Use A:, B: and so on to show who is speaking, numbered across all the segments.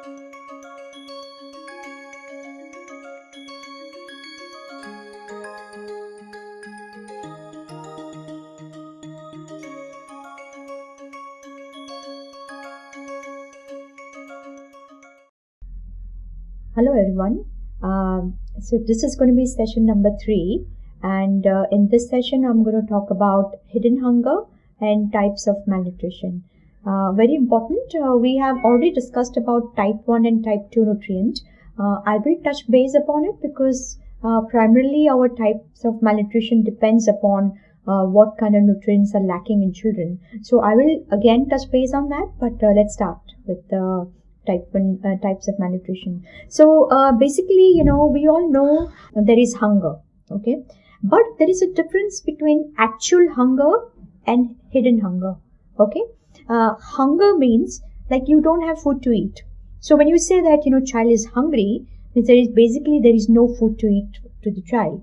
A: Hello everyone. Um, so this is going to be session number three, and uh, in this session, I'm going to talk about hidden hunger and types of malnutrition. Uh, very important. Uh, we have already discussed about type one and type two nutrient. Uh, I will touch base upon it because uh, primarily our types of malnutrition depends upon uh, what kind of nutrients are lacking in children. So I will again touch base on that, but let's start with the type one uh, types of malnutrition so uh, basically you know we all know there is hunger okay but there is a difference between actual hunger and hidden hunger okay uh, hunger means like you don't have food to eat. So when you say that you know child is hungry means there is basically there is no food to eat to the child.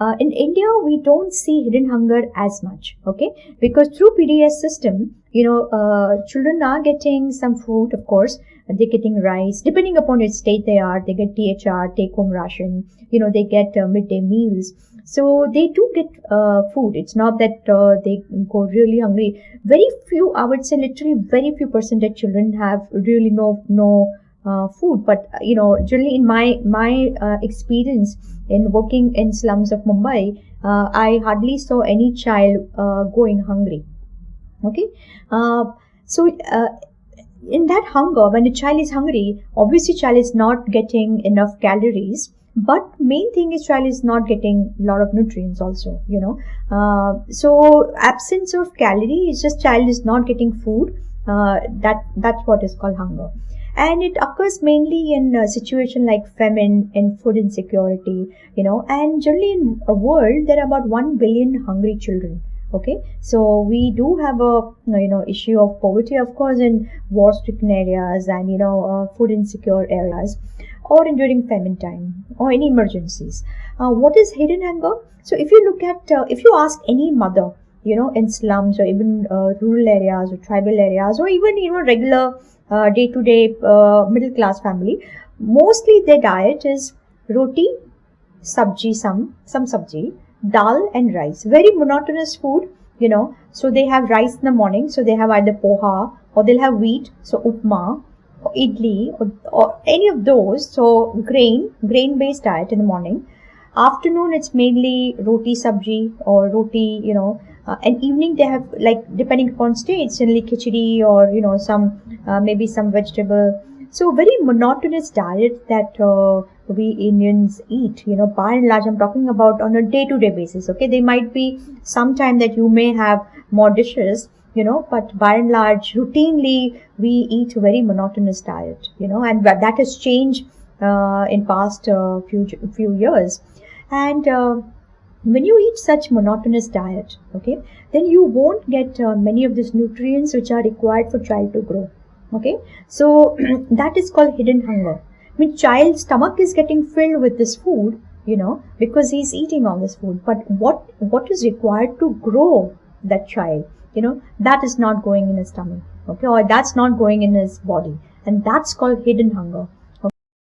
A: Uh, in India, we don't see hidden hunger as much, okay? Because through PDS system, you know, uh, children are getting some food, of course, they're getting rice. Depending upon which state they are they get thr take home ration. You know they get uh, midday meals so they do get uh, food. It's not that uh, they go really hungry. Very few i would say literally very few percentage children have really no no uh, food. But uh, you know generally in my my uh, experience in working in slums of mumbai i hardly saw any child going hungry. Okay? So in that hunger, when a child is hungry, obviously child is not getting enough calories. But main thing is child is not getting a lot of nutrients also, you know. Uh, so absence of calorie is just child is not getting food. Uh, that that's what is called hunger and it occurs mainly in a situation like famine and food insecurity you know and generally in a world there are about 1 billion hungry children okay? So we do have a you know issue of poverty of course in war stricken areas and you know uh, food insecure areas or in during famine time or in emergencies. Uh, what is hidden hunger so if you look at uh, if you ask any mother you know in slums or even uh, rural areas or tribal areas or even you know regular day to day middle class family mostly their diet is roti sabji some some sabji dal and rice. Very monotonous food, you know. So they have rice in the morning, so they have either poha or they'll have wheat, so upma or idli or, or any of those. So grain, grain based diet in the morning. Afternoon it's mainly roti sabji or roti, you know. Uh, and evening they have like depending upon states, generally khichdi or you know some uh, maybe some vegetable. So very monotonous diet that uh, we Indians eat. You know, by and large, I'm talking about on a day-to-day basis. Okay, there might be some time that you may have more dishes. You know, but by and large, routinely we eat a very monotonous diet. You know, and that has changed uh, in past uh, few few years, and uh, when you eat such monotonous diet okay then you won't get uh, many of these nutrients which are required for child to grow okay? So that is called hidden hunger. I mean, child's stomach is getting filled with this food, you know, because he's eating all this food. But what what is required to grow that child, you know, that is not going in his stomach, okay, or that's not going in his body, and that's called hidden hunger.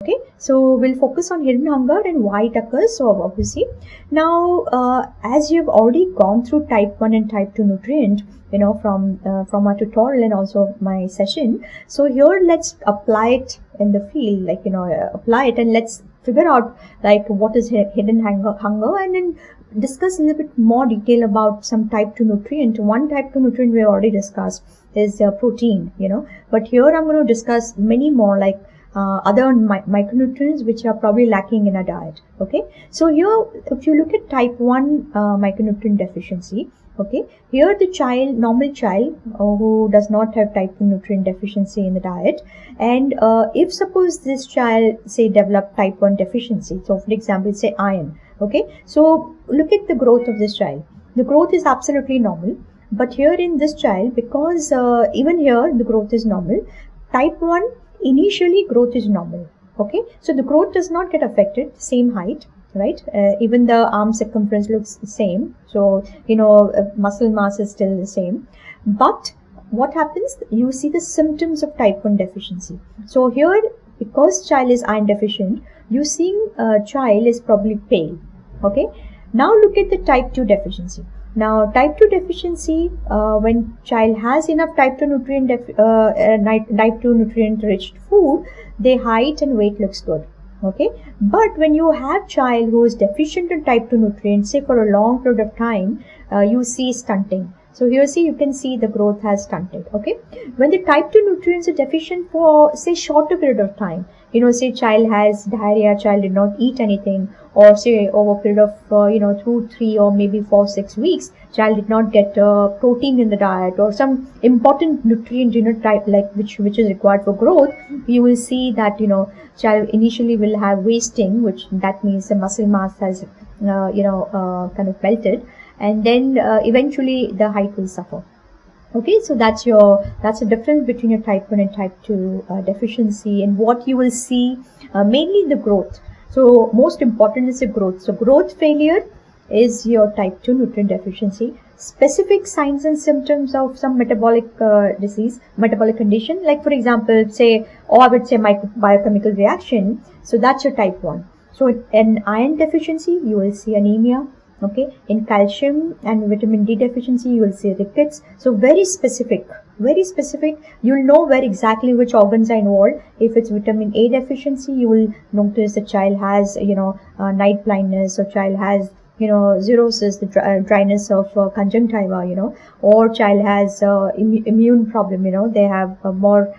A: Okay, so we'll focus on hidden hunger and why it occurs. So obviously, now uh, as you've already gone through type one and type two nutrient, you know from uh, from our tutorial and also my session so here let's apply it in the field like you know uh, apply it and let's figure out like what is hidden hunger, hunger and then discuss a little bit more detail about some type 2 nutrient one type 2 nutrient we already discussed is uh, protein you know but here i'm going to discuss many more like uh, other mi micronutrients which are probably lacking in a diet okay? So here if you look at type 1 uh, micronutrient deficiency okay? Here the child normal child uh, who does not have type 2 nutrient deficiency in the diet and uh, if suppose this child say develop type 1 deficiency so for example say iron okay? So look at the growth of this child. The growth is absolutely normal but here in this child because uh, even here the growth is normal type 1 initially growth is normal okay so the growth does not get affected same height right uh, even the arm circumference looks the same so you know uh, muscle mass is still the same but what happens you see the symptoms of type 1 deficiency so here because child is iron deficient, you seeing a child is probably pale. Okay. Now look at the type 2 deficiency. Now type 2 deficiency, uh, when child has enough type 2 nutrient, uh, uh, type 2 nutrient rich food, their height and weight looks good okay? But when you have child who is deficient in type 2 nutrients say for a long period of time uh, you see stunting so here see you can see the growth has stunted okay? When the type 2 nutrients are deficient for say shorter period of time you know say child has diarrhea child did not eat anything or say over a period of uh, you know two three or maybe four six weeks child did not get uh, protein in the diet or some important nutrient you know type like which which is required for growth you will see that you know child initially will have wasting which that means the muscle mass has uh, you know uh, kind of melted and then uh, eventually the height will suffer okay so that's your that's the difference between your type 1 and type 2 uh, deficiency and what you will see uh, mainly the growth so most important is the growth. So growth failure is your type 2 nutrient deficiency. Specific signs and symptoms of some metabolic uh, disease, metabolic condition, like for example, say, or I would say biochemical reaction. So that's your type 1. So in iron deficiency, you will see anemia. Okay. In calcium and vitamin D deficiency, you will see rickets. So very specific very specific you'll know where exactly which organs are involved if it's vitamin a deficiency you will notice the child has you know uh, night blindness or child has you know xerosis the dry, dryness of uh, conjunctiva you know or child has uh, Im immune problem you know they have more uh,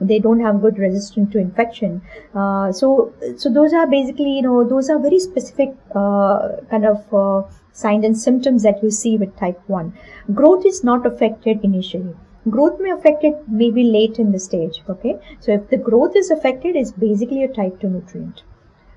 A: they don't have good resistance to infection. Uh, so so those are basically you know those are very specific uh, kind of signs and symptoms that you see with type 1 growth is not affected initially. Growth may affect it maybe late in the stage okay? So if the growth is affected it's basically a type 2 nutrient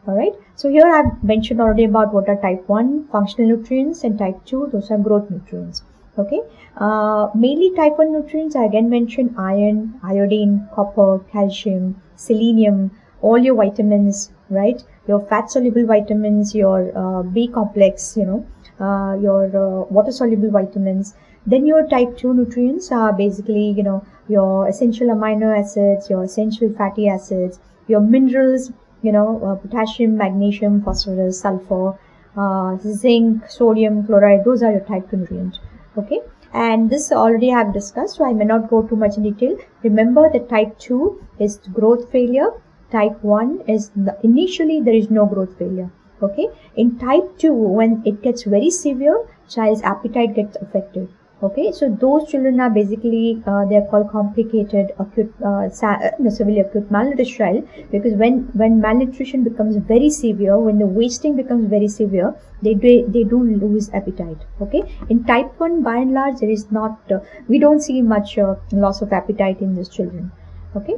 A: all right so here i've mentioned already about what are type 1 functional nutrients and type 2 those are growth nutrients okay? Uh, mainly type 1 nutrients i again mentioned iron iodine copper calcium selenium all your vitamins right? Your fat soluble vitamins your uh, b complex you know uh, your uh, water soluble vitamins. Then your type 2 nutrients are basically you know your essential amino acids your essential fatty acids your minerals you know uh, potassium magnesium phosphorus sulfur uh, zinc sodium chloride. Those are your type 2 nutrients okay? And this already I have discussed so I may not go too much in detail. Remember that type 2 is growth failure. Type 1 is the, initially there is no growth failure. Okay? In type 2 when it gets very severe child's appetite gets affected okay so those children are basically uh, they're called complicated acute uh, uh severely acute child because when when malnutrition becomes very severe when the wasting becomes very severe they do, they do lose appetite. Okay in type 1 by and large there is not uh, we don't see much uh, loss of appetite in these children. Okay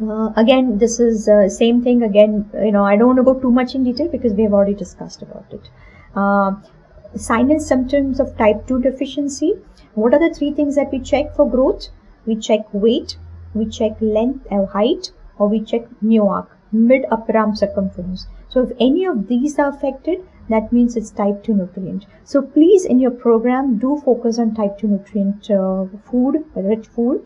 A: uh, again this is same thing again you know i don't want to go too much in detail because we have already discussed about it sign and symptoms of type 2 deficiency. What are the three things that we check for growth? We check weight we check length or height or we check MUAC mid upper arm circumference. So if any of these are affected that means it's type 2 nutrient. So please in your program do focus on type 2 nutrient uh, food rich food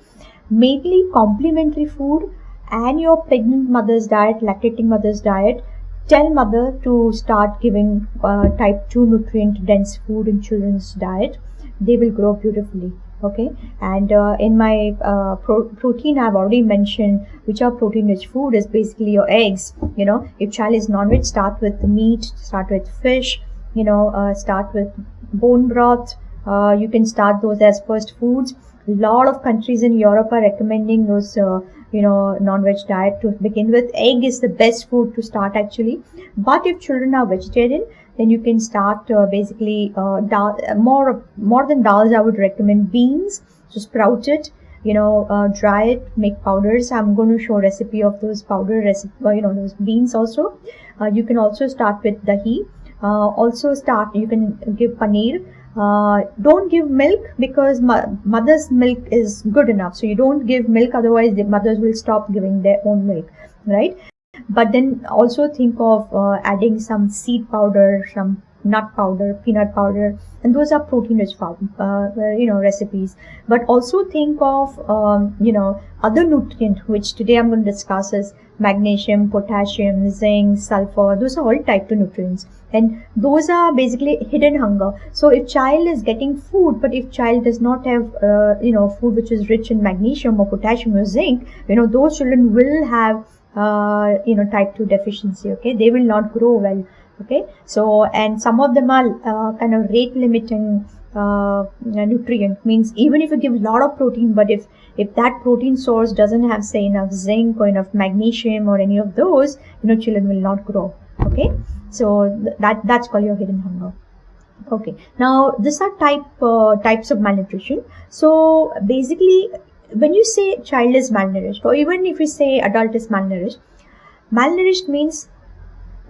A: mainly complementary food and your pregnant mother's diet, lactating mother's diet, tell mother to start giving uh, type 2 nutrient dense food in children's diet. They will grow beautifully. Okay, and uh, in my uh, pro protein, I've already mentioned which are protein rich food is basically your eggs. You know, if child is non-veg, start with meat, start with fish, you know, uh, start with bone broth. Uh, you can start those as first foods. A lot of countries in Europe are recommending those uh, you know non-veg diet to begin with. Egg is the best food to start actually. But if children are vegetarian then you can start uh, basically uh, dal, more more than dals i would recommend beans so sprout it you know uh, dry it make powders. I'm going to show recipe of those powder recipe uh, you know those beans also. Uh, you can also start with dahi. Uh, also start you can give paneer uh, don't give milk because mo- mother's milk is good enough. So you don't give milk otherwise the mothers will stop giving their own milk right? But then also think of uh, adding some seed powder some nut powder, peanut powder, and those are protein-rich uh, uh, you know recipes. But also think of um, you know other nutrient which today I'm going to discuss is magnesium, potassium, zinc, sulfur. Those are all type 2 nutrients, and those are basically hidden hunger. So if child is getting food, but if child does not have uh, you know food which is rich in magnesium or potassium or zinc, you know those children will have uh, you know type 2 deficiency. Okay, they will not grow well okay? So and some of them are uh, kind of rate limiting uh, nutrient. Means even if you give a lot of protein but if if that protein source doesn't have say enough zinc or enough magnesium or any of those you know children will not grow. Okay? So th that that's called your hidden hunger. Okay. Now these are type uh, types of malnutrition. So basically when you say child is malnourished or even if you say adult is malnourished malnourished means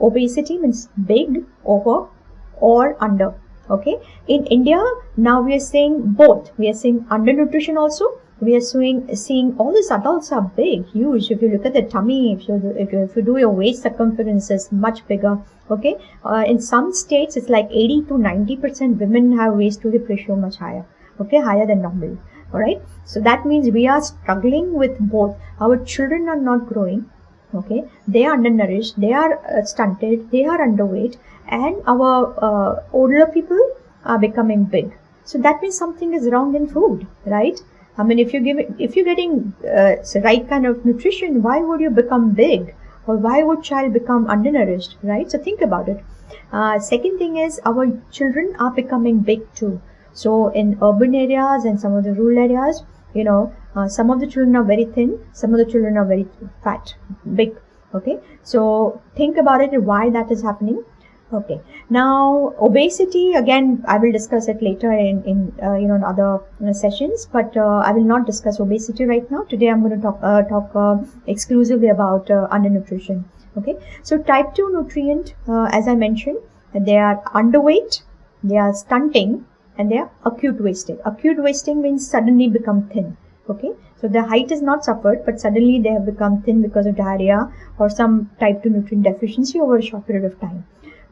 A: obesity means big over or under okay? In india now we are seeing both. We are seeing undernutrition also. We are seeing seeing all these adults are big huge. If you look at the tummy if you if you, do your waist circumference is much bigger okay? Uh, in some states it's like 80 to 90 percent women have waist to hip ratio much higher okay? Higher than normal all right so that means we are struggling with both. Our children are not growing okay? They are undernourished they are uh, stunted they are underweight and our uh, older people are becoming big. So that means something is wrong in food right? I mean if you give if you're getting uh, the right kind of nutrition why would you become big? Or why would child become undernourished right? So think about it. Uh, second thing is our children are becoming big too. So in urban areas and some of the rural areas you know uh, some of the children are very thin some of the children are very fat big okay? So think about it why that is happening? Okay. Now obesity again i will discuss it later in, in uh, you know in other uh, sessions but uh, i will not discuss obesity right now. Today i'm going to talk uh, talk uh, exclusively about undernutrition okay? So type 2 nutrient as i mentioned they are underweight they are stunting and they are acute wasting. Acute wasting means suddenly become thin. Okay, so the height is not suffered, but suddenly they have become thin because of diarrhea or some type 2 nutrient deficiency over a short period of time.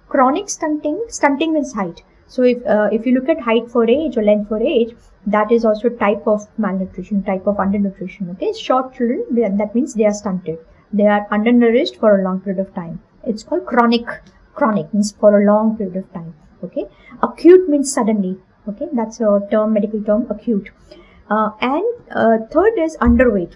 A: Chronic stunting, stunting means height. So if uh, if you look at height for age or length for age, that is also type of malnutrition, type of undernutrition. Okay, short children that means they are stunted. They are undernourished for a long period of time. It's called chronic. Chronic means for a long period of time. Okay, acute means suddenly okay that's a term medical term acute. Uh, and uh, third is underweight.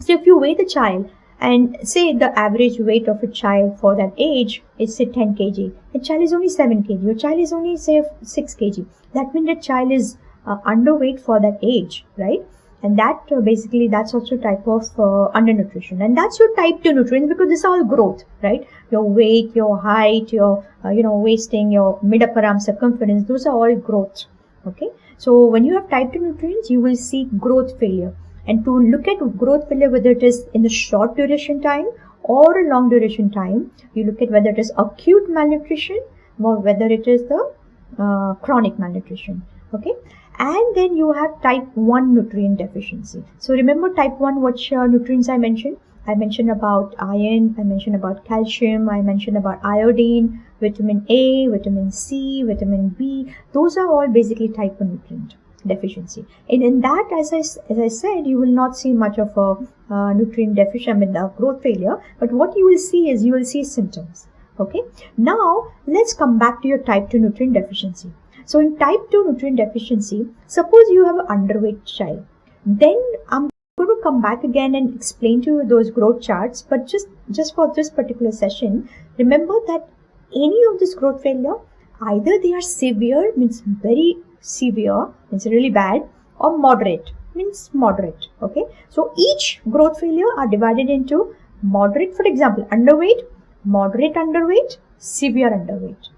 A: So if you weigh the child and say the average weight of a child for that age is say 10 kg a child is only 7 kg your child is only say 6 kg that means the child is uh, underweight for that age right? And that uh, basically that's also type of uh, undernutrition. And that's your type 2 nutrients because this is all growth right? Your weight your height your uh, you know wasting your mid upper arm circumference those are all growth okay? So when you have type 2 nutrients you will see growth failure. And to look at growth failure whether it is in the short duration time or a long duration time you look at whether it is acute malnutrition or whether it is the uh, chronic malnutrition. Okay? And then you have type 1 nutrient deficiency. So remember type 1 which uh, nutrients i mentioned i mentioned about iron i mentioned about calcium i mentioned about iodine vitamin a vitamin c vitamin b. Those are all basically type 1 nutrient deficiency. And in that as i as i said you will not see much of a uh, nutrient deficiency i mean growth failure. But what you will see is you will see symptoms. Okay? Now let's come back to your type 2 nutrient deficiency. So in type 2 nutrient deficiency, suppose you have an underweight child, then I'm going to come back again and explain to you those growth charts. But just, just for this particular session, remember that any of this growth failure, either they are severe, means very severe, means really bad, or moderate, means moderate. Okay. So each growth failure are divided into moderate, for example, underweight, moderate underweight, severe underweight,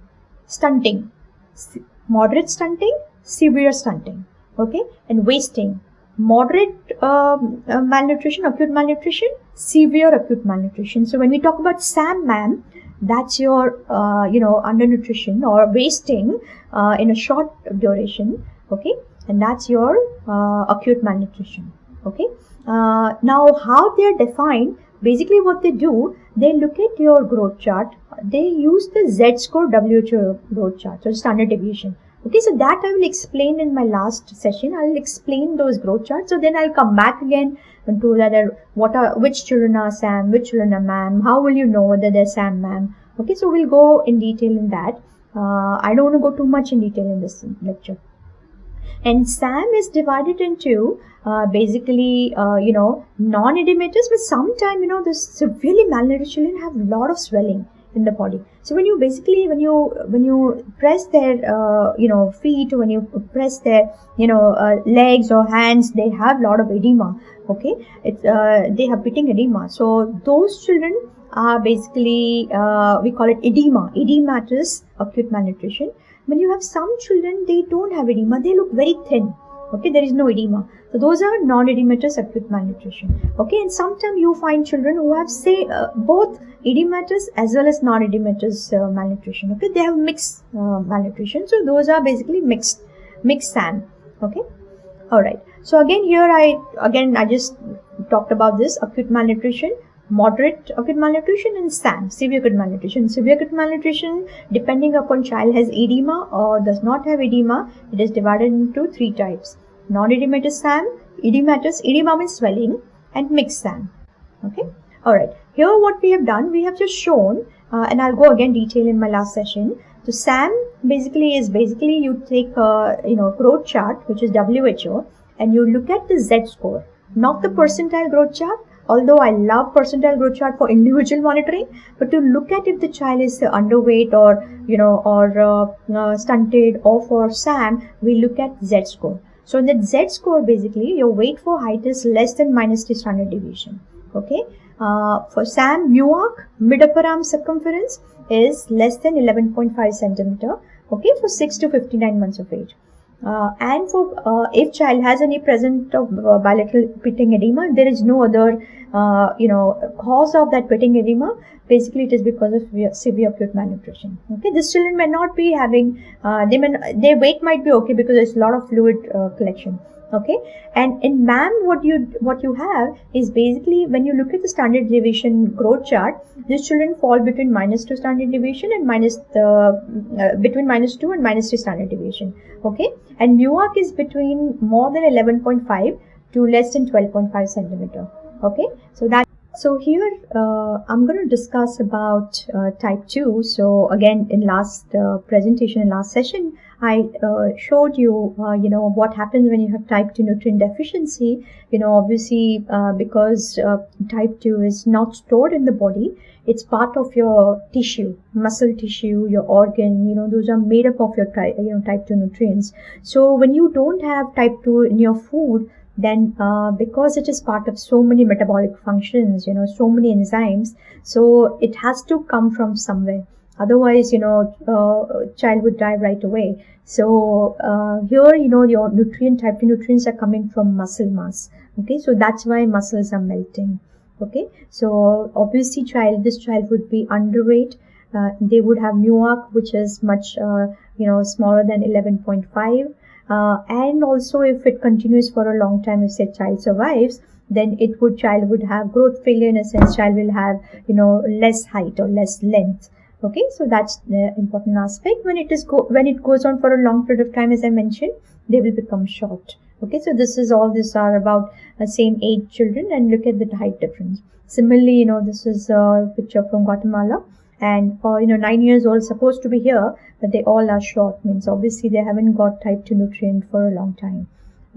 A: stunting, moderate stunting, severe stunting, okay, and wasting, moderate um, uh, malnutrition, acute malnutrition, severe acute malnutrition. So when we talk about SAM-MAM, that's your, uh, you know, undernutrition or wasting uh, in a short duration, okay, and that's your uh, acute malnutrition, okay. Uh, now, how they are defined? basically what they do, they look at your growth chart. They use the Z-score WHO growth chart, so standard deviation. Okay, so that I will explain in my last session. I'll explain those growth charts. So then I'll come back again to that uh, what are which children are SAM, which children are MAM, how will you know whether they're SAM, MAM. Okay, so we'll go in detail in that. Uh, I don't want to go too much in detail in this lecture. And SAM is divided into uh, basically, uh, you know, non-edematous, but sometimes, you know, the severely malnourished children have a lot of swelling in the body. So when you basically when you when you press their uh, you know feet when you press their you know uh, legs or hands they have a lot of edema okay? It's uh, they have pitting edema. So those children are basically uh, we call it edema edematous acute malnutrition. When you have some children they don't have edema. They look very thin okay? There is no edema. So those are non-edematous acute malnutrition okay? And sometimes you find children who have say uh, both edematous as well as non-edematous uh, malnutrition okay they have mixed uh, malnutrition so those are basically mixed mixed SAM okay all right so again here i again i just talked about this acute malnutrition moderate acute malnutrition and SAM, severe acute malnutrition. Severe acute malnutrition, depending upon child has edema or does not have edema, it is divided into three types. Non-edematous SAM, edematous, edema means swelling and mixed SAM. Okay. Alright. Here what we have done, we have just shown, uh, and I'll go again detail in my last session. So SAM basically is basically you take a, you know, growth chart, which is WHO, and you look at the Z score, not the percentile growth chart, although I love percentile growth chart for individual monitoring, but to look at if the child is underweight or, you know, or uh, uh, stunted or for SAM, we look at Z score. So in that Z score, basically, your weight for height is less than minus 3 standard deviation. Okay. Uh, for SAM, MUAC, mid upper arm circumference is less than 11.5 centimeter. Okay. For 6 to 59 months of age. Uh, and for uh, if child has any present of uh, bilateral pitting edema, there is no other uh, you know cause of that pitting edema. Basically, it is because of severe, acute malnutrition. Okay, these children may not be having uh, they may their weight might be okay because there's a lot of fluid uh, collection okay and in mam what you what you have is basically when you look at the standard deviation growth chart these children fall between minus 2 standard deviation and minus the uh, between minus 2 and minus 3 standard deviation okay and MUAC is between more than 11.5 to less than 12.5 centimeter okay so that so here uh, I'm going to discuss about uh, type 2. So again in last uh, presentation in last session I uh, showed you uh, you know what happens when you have type 2 nutrient deficiency. You know obviously uh, because type 2 is not stored in the body it's part of your tissue muscle tissue your organ you know those are made up of your type you know type 2 nutrients so when you don't have type 2 in your food then uh, because it is part of so many metabolic functions you know so many enzymes so it has to come from somewhere. Otherwise you know uh, child would die right away. So uh, here you know your nutrient type 2 nutrients are coming from muscle mass. Okay so that's why muscles are melting. Okay so obviously child this child would be underweight. Uh, they would have MUAC which is much uh, you know smaller than 11.5 uh, and also if it continues for a long time if say child survives then it would child would have growth failure in a sense child will have you know less height or less length. Okay so that's the important aspect. When it is go when it goes on for a long period of time as i mentioned they will become short. Okay so this is all these are about uh, same age children and look at the height difference. Similarly you know this is a picture from guatemala and uh, you know nine years old supposed to be here but they all are short. Means obviously they haven't got type 2 nutrient for a long time.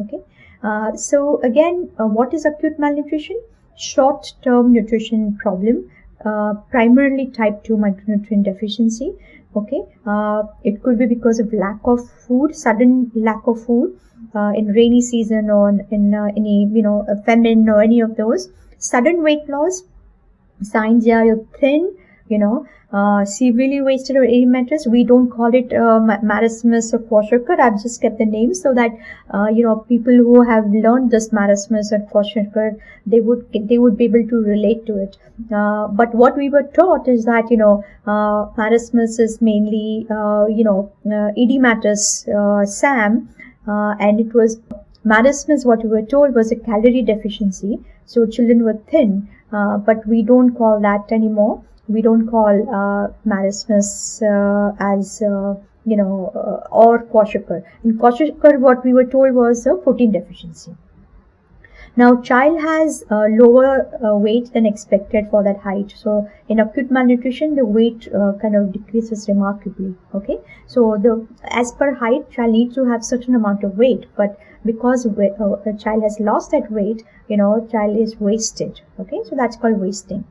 A: Okay? Uh, so again uh, what is acute malnutrition? Short term nutrition problem uh, primarily type 2 micronutrient deficiency. Okay? Uh, it could be because of lack of food sudden lack of food uh, in rainy season or in any you know famine or any of those. Sudden weight loss signs are you're thin you know, uh, severely wasted or edematous. We don't call it uh, marasmus or kwashiorkor. I've just kept the name so that uh, you know people who have learned this marasmus or kwashiorkor, they would they would be able to relate to it. Uh, but what we were taught is that you know uh, marasmus is mainly uh, you know uh, edematous SAM, and it was marasmus. What we were told was a calorie deficiency. So children were thin but we don't call that anymore. We don't call uh, marasmus uh, as uh, you know uh, or kwashiorkor. In kwashiorkor, what we were told was a protein deficiency. Now, child has lower uh, weight than expected for that height. So, in acute malnutrition, the weight uh, kind of decreases remarkably. Okay, so the as per height, child needs to have certain amount of weight, but because uh, the child has lost that weight, you know, child is wasted. Okay, so that's called wasting.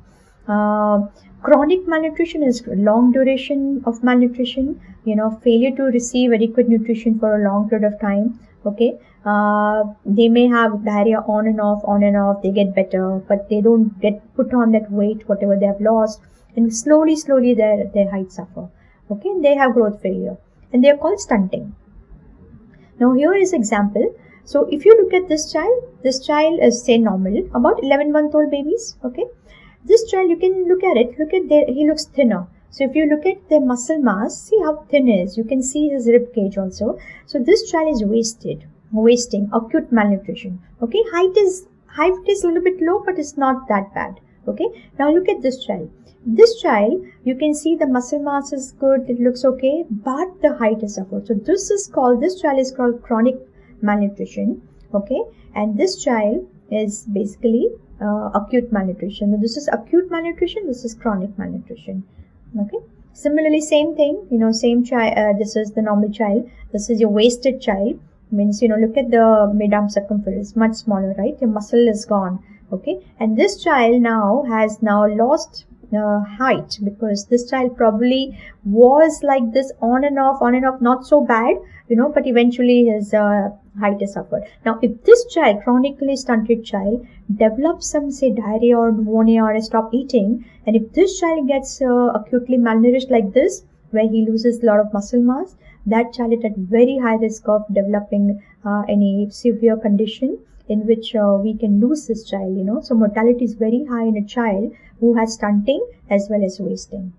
A: Uh, chronic malnutrition is long duration of malnutrition. You know, failure to receive adequate nutrition for a long period of time. Okay, uh, they may have diarrhea on and off, on and off. They get better, but they don't get put on that weight, whatever they have lost, and slowly, slowly their their height suffer. Okay, they have growth failure, and they are called stunting. Now here is example. So if you look at this child, this child is say normal, about 11 month old babies. Okay, this child you can look at it. Look at there, he looks thinner. So if you look at their muscle mass, see how thin is. You can see his rib cage also. So this child is wasted wasting, acute malnutrition. Okay, height is height is a little bit low, but it's not that bad. Okay, now look at this child. This child, you can see the muscle mass is good, it looks okay, but the height is suffered. So this is called this child is called chronic malnutrition. Okay, and this child is basically uh, acute malnutrition. This is acute malnutrition. This is chronic malnutrition. Okay. Similarly, same thing. You know, same child. Uh, this is the normal child. This is your wasted child means you know look at the mid-arm circumference much smaller right your muscle is gone okay and this child now has now lost uh, height because this child probably was like this on and off on and off not so bad you know but eventually his uh, height is suffered. Now if this child chronically stunted child develops some say diarrhea or pneumonia or stop eating and if this child gets uh, acutely malnourished like this where he loses a lot of muscle mass that child is at very high risk of developing uh, any severe condition in which uh, we can lose this child you know. So mortality is very high in a child who has stunting as well as wasting.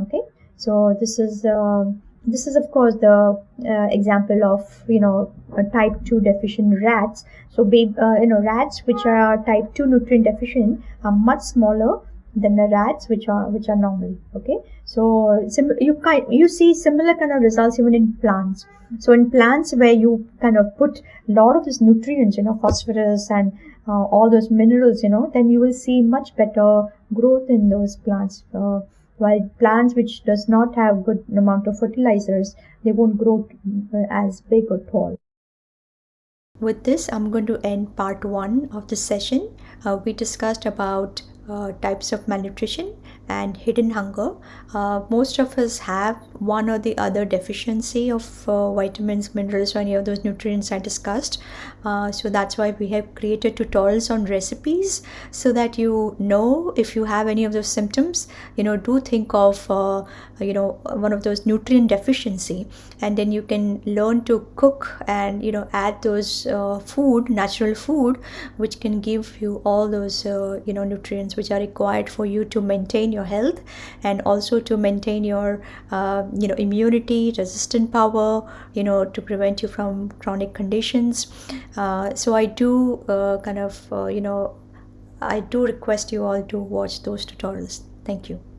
A: Okay? So this is uh, this is of course the uh, example of you know type 2 deficient rats. So uh, you know rats which are type 2 nutrient deficient are much smaller than the rats which are which are normal okay? So sim- you kind you see similar kind of results even in plants. So in plants where you kind of put a lot of these nutrients you know phosphorus and uh, all those minerals you know then you will see much better growth in those plants uh, while plants which does not have good amount of fertilizers they won't grow uh, as big or tall. With this i'm going to end part one of the session. Uh, we discussed about uh, types of malnutrition and hidden hunger. Uh, most of us have one or the other deficiency of uh, vitamins, minerals, or any of those nutrients I discussed. Uh, so that's why we have created tutorials on recipes so that you know if you have any of those symptoms, you know, do think of, uh, you know, one of those nutrient deficiency and then you can learn to cook and, you know, add those uh, food, natural food, which can give you all those, you know, nutrients which are required for you to maintain your health and also to maintain your uh, you know immunity resistant power you know to prevent you from chronic conditions. Uh, so i do uh, kind of uh, you know i do request you all to watch those tutorials. Thank you